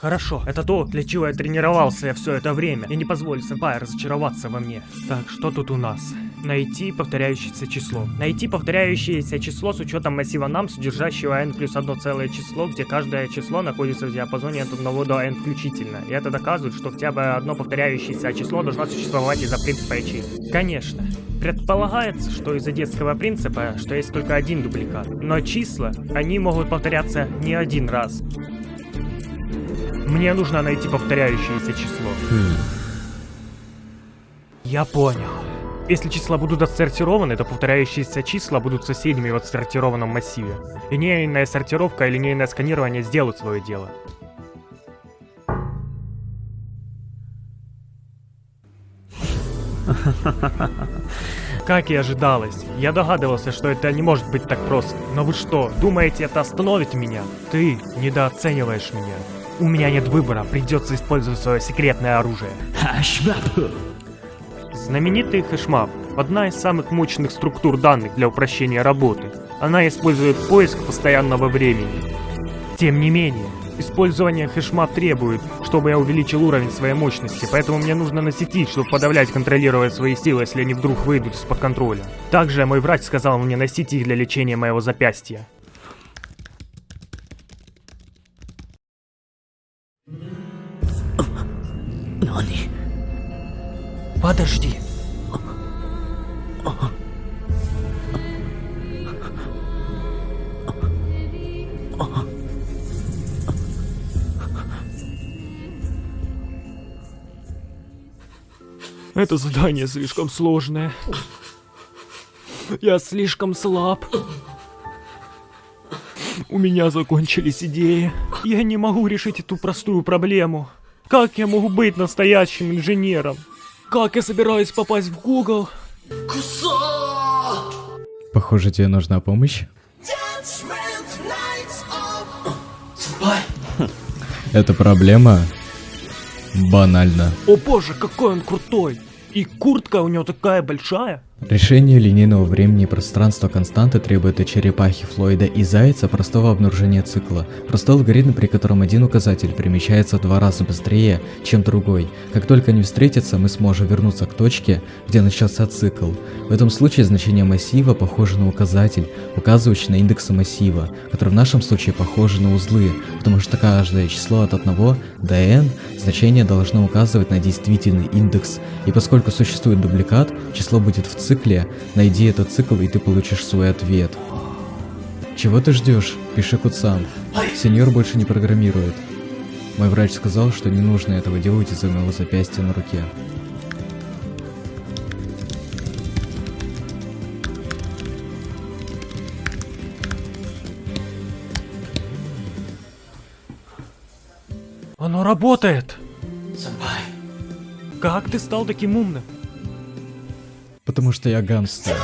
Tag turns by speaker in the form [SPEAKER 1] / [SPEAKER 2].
[SPEAKER 1] Хорошо, это то, для чего я тренировался все это время. Я не позволю сэмпай разочароваться во мне. Так, что тут у нас? Найти повторяющееся число. Найти повторяющееся число с учетом массива нам, содержащего n плюс одно целое число, где каждое число находится в диапазоне от 1 до n включительно. И это доказывает, что хотя бы одно повторяющееся число должно существовать из-за принципа ячеек. Конечно. Предполагается, что из-за детского принципа, что есть только один дубликат. Но числа, они могут повторяться не один раз. Мне нужно найти повторяющееся число. Я понял. Если числа будут отсортированы, то повторяющиеся числа будут соседями в отсортированном массиве. Линейная сортировка и линейное сканирование сделают свое дело. Как и ожидалось, я догадывался, что это не может быть так просто. Но вы что, думаете, это остановит меня? Ты недооцениваешь меня. У меня нет выбора, придется использовать свое секретное оружие. Знаменитый hashmap – одна из самых мощных структур данных для упрощения работы. Она использует поиск постоянного времени. Тем не менее, использование hashmap требует, чтобы я увеличил уровень своей мощности, поэтому мне нужно носить, чтобы подавлять, контролировать свои силы, если они вдруг выйдут из-под контроля. Также мой врач сказал мне носить их для лечения моего запястья. Подожди. Это задание слишком сложное. Я слишком слаб. У меня закончились идеи. Я не могу решить эту простую проблему. Как я могу быть настоящим инженером? Как я собираюсь попасть в Google?
[SPEAKER 2] Похоже, тебе нужна помощь. Эта проблема банальна.
[SPEAKER 1] О боже, какой он крутой! И куртка у него такая большая.
[SPEAKER 2] Решение линейного времени и пространства константы требует от черепахи Флойда и Зайца простого обнаружения цикла. Простой алгоритм, при котором один указатель перемещается в два раза быстрее, чем другой. Как только они встретятся, мы сможем вернуться к точке, где начался цикл. В этом случае значение массива похоже на указатель, указывающий на индексы массива, который в нашем случае похожи на узлы, потому что каждое число от 1 до n значение должно указывать на действительный индекс, и поскольку существует дубликат, число будет в цикле цикле, найди этот цикл и ты получишь свой ответ. Чего ты ждешь? Пиши код сам. Сеньор больше не программирует. Мой врач сказал, что не нужно этого делать из-за моего запястья на руке.
[SPEAKER 1] Оно работает! Как ты стал таким умным?
[SPEAKER 2] Потому что я гангстер.